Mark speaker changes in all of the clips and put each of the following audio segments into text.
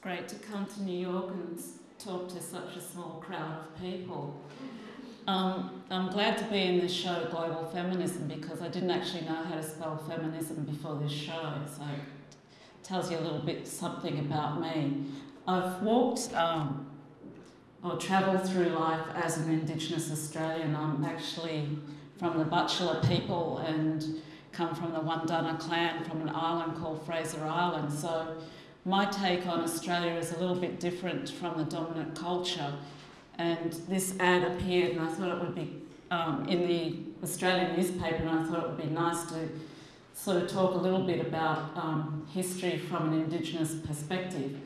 Speaker 1: great to come to New York and talk to such a small crowd of people. Um, I'm glad to be in this show, Global Feminism, because I didn't actually know how to spell feminism before this show, so it tells you a little bit something about me. I've walked um, or travelled through life as an Indigenous Australian. I'm actually from the Butchulla people and come from the Wondunna clan from an island called Fraser Island. So my take on Australia is a little bit different from the dominant culture. And this ad appeared, and I thought it would be um, in the Australian newspaper, and I thought it would be nice to sort of talk a little bit about um, history from an Indigenous perspective.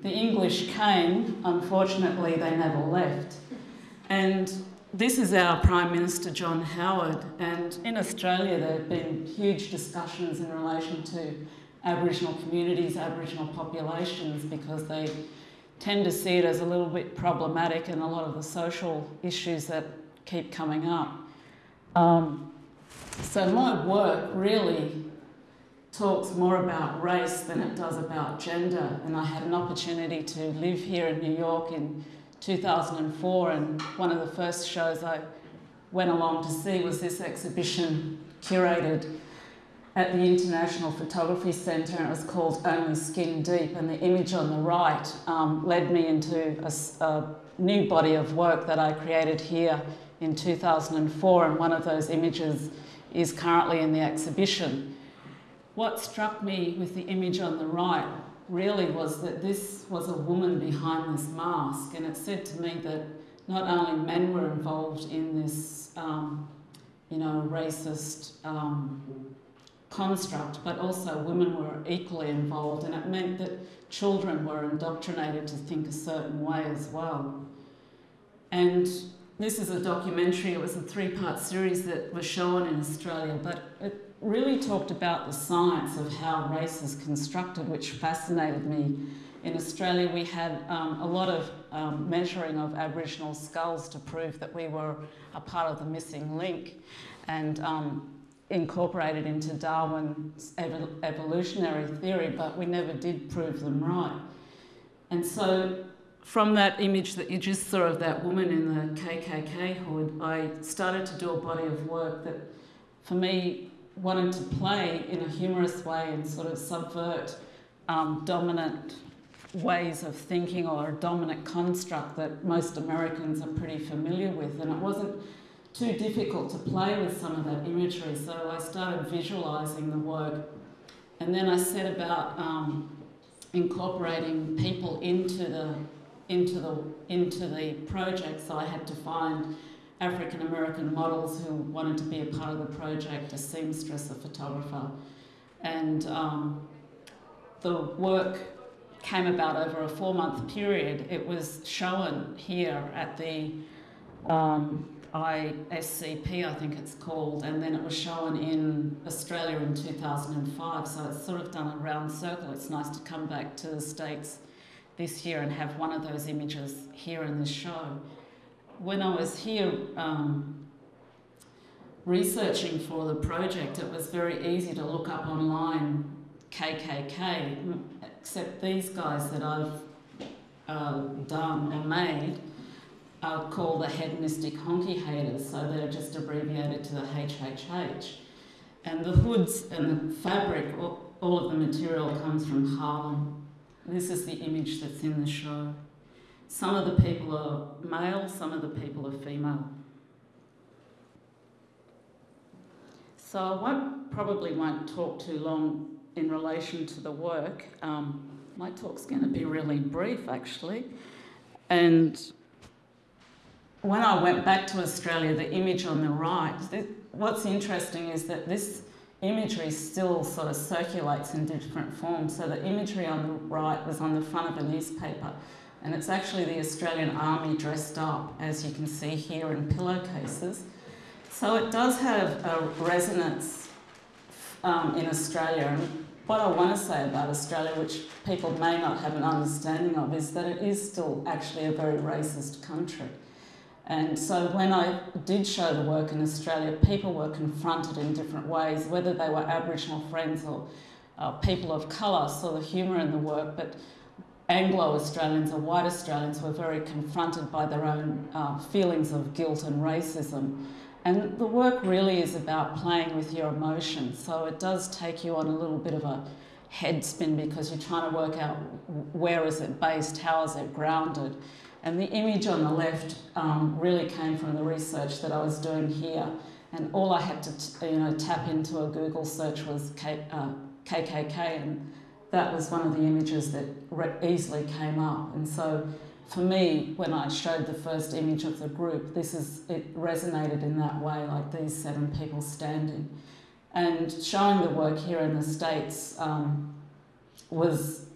Speaker 1: The English came, unfortunately, they never left. And this is our Prime Minister John Howard, and in Australia there have been huge discussions in relation to Aboriginal communities, Aboriginal populations, because they tend to see it as a little bit problematic and a lot of the social issues that keep coming up. Um, so my work really talks more about race than it does about gender, and I had an opportunity to live here in New York in 2004, and one of the first shows I went along to see was this exhibition curated at the International Photography Centre, and it was called Only Skin Deep. And the image on the right um, led me into a, a, new body of work that I created here in 2004, and one of those images is currently in the exhibition. What struck me with the image on the right really was that this was a woman behind this mask, and it said to me that not only men were involved in this, um, you know, racist um, construct, but also women were equally involved, and it meant that children were indoctrinated to think a certain way as well. And this is a documentary, it was a three part series that was shown in Australia, but it really talked about the science of how race is constructed, which fascinated me. In Australia, we had um, a lot of um, measuring of Aboriginal skulls to prove that we were a part of the missing link. And um, incorporated into Darwin's evolutionary theory, but we never did prove them right. And so from that image that you just saw of that woman in the KKK hood, I started to do a body of work that for me wanted to play in a humorous way and sort of subvert um, dominant ways of thinking or a dominant construct that most Americans are pretty familiar with. And it wasn't too difficult to play with some of that imagery, so I started visualising the work. And then I set about um, incorporating people into the, into, the, into the project, so I had to find African American models who wanted to be a part of the project, a seamstress, a photographer. And um, the work came about over a four month period. It was shown here at the um, ISCP, I think it's called, and then it was shown in Australia in 2005. So it's sort of done a round circle. It's nice to come back to the States this year and have one of those images here in the show. When I was here um, researching for the project, it was very easy to look up online KKK, except these guys that I've uh, done or made are called the hedonistic honky haters, so they're just abbreviated to the HHH. And the hoods and the fabric, all of the material comes from Harlem. This is the image that's in the show. Some of the people are male, some of the people are female. So I won't, probably won't talk too long in relation to the work. Um, my talk's going to be really brief, actually. And when I went back to Australia, the image on the right, what's interesting is that this imagery still sort of circulates in different forms. So the imagery on the right was on the front of a newspaper, and it's actually the Australian Army dressed up, as you can see here in pillowcases. So it does have a resonance um, in Australia. And what I want to say about Australia, which people may not have an understanding of, is that it is still actually a very racist country. And so when I did show the work in Australia, people were confronted in different ways, whether they were Aboriginal friends or uh, people of colour, saw the humour in the work. But Anglo Australians or white Australians were very confronted by their own uh, feelings of guilt and racism. And the work really is about playing with your emotions. So it does take you on a little bit of a head spin because you're trying to work out where is it based, how is it grounded. And the image on the left um, really came from the research that I was doing here. And all I had to you know, tap into a Google search was K, uh, KKK, and that was one of the images that easily came up. And so for me, when I showed the first image of the group, this is it resonated in that way, like these seven people standing. And showing the work here in the States um, was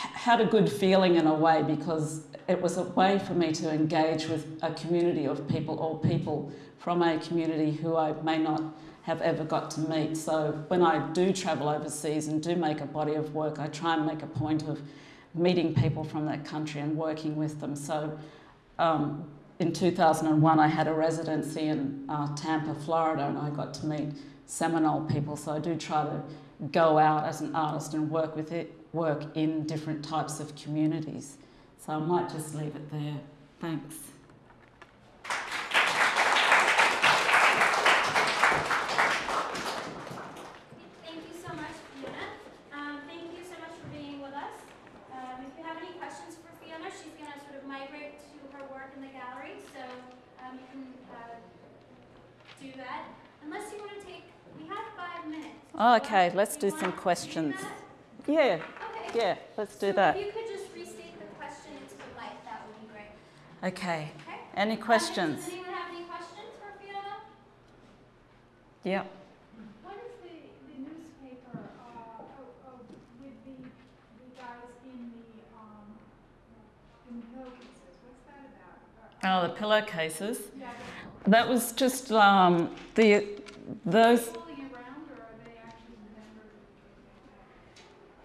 Speaker 1: had a good feeling in a way because it was a way for me to engage with a community of people or people from a community who I may not have ever got to meet. So when I do travel overseas and do make a body of work, I try and make a point of meeting people from that country and working with them. So um, in 2001, I had a residency in uh, Tampa, Florida, and I got to meet Seminole people. So I do try to go out as an artist and work with it, work in different types of communities. So I might just leave it there. Thanks. Oh, okay, let's do some questions. Yeah, okay. yeah, let's do
Speaker 2: so
Speaker 1: that.
Speaker 2: If you could just restate the question into the light, that would be great.
Speaker 1: Okay. okay. Any questions?
Speaker 2: does anyone have any questions for Fiona?
Speaker 1: Yeah.
Speaker 3: What is the, the newspaper uh, with the, the guys in the, um, in the pillowcases? What's that about?
Speaker 1: Oh, the pillowcases?
Speaker 3: Yeah.
Speaker 1: That was just um, the those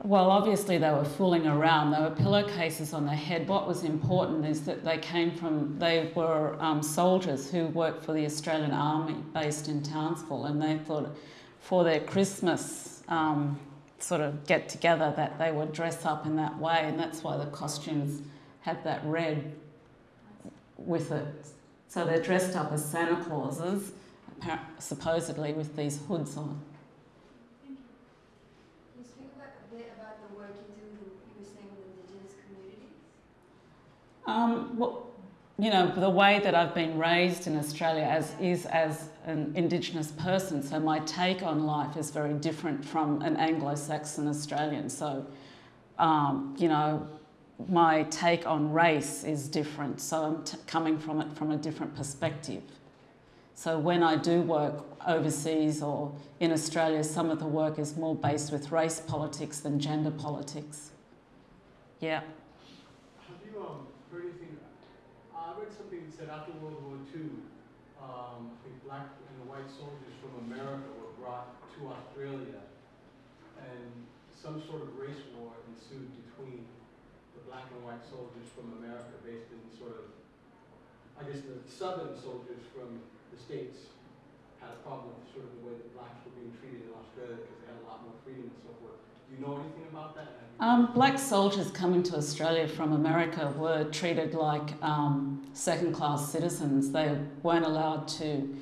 Speaker 1: Well, obviously they were fooling around. They were pillowcases on their head. What was important is that they came from, they were um, soldiers who worked for the Australian Army based in Townsville, and they thought for their Christmas um, sort of get together that they would dress up in that way, and that's why the costumes had that red with it. So they're dressed up as Santa Clauses, supposedly with these hoods on. Um, well, you know, the way that I've been raised in Australia as is as an Indigenous person, so my take on life is very different from an Anglo-Saxon Australian. So, um, you know, my take on race is different. So I'm coming from it from a different perspective. So when I do work overseas or in Australia, some of the work is more based with race politics than gender politics. Yeah.
Speaker 4: Said after World War II, um, think black and white soldiers from America were brought to Australia, and some sort of race war ensued between the black and white soldiers from America, based in sort of, I guess the southern soldiers from the States had a problem with sort of the blacks were being treated in Australia because they had a lot more freedom and so forth. Do you know anything about that?
Speaker 1: Um, black soldiers coming to Australia from America were treated like um, second class citizens. They weren't allowed to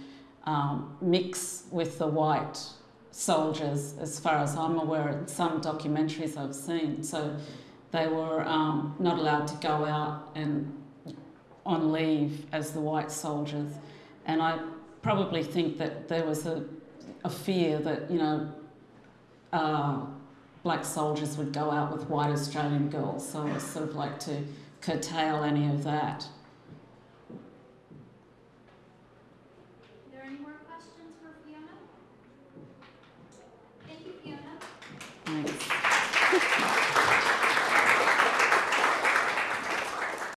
Speaker 1: um, mix with the white soldiers, as far as I'm aware, in some documentaries I've seen. So they were um, not allowed to go out and on leave as the white soldiers. And I probably think that there was a, a fear that, you know, uh, black soldiers would go out with white Australian girls. So was sort of like to curtail any of that.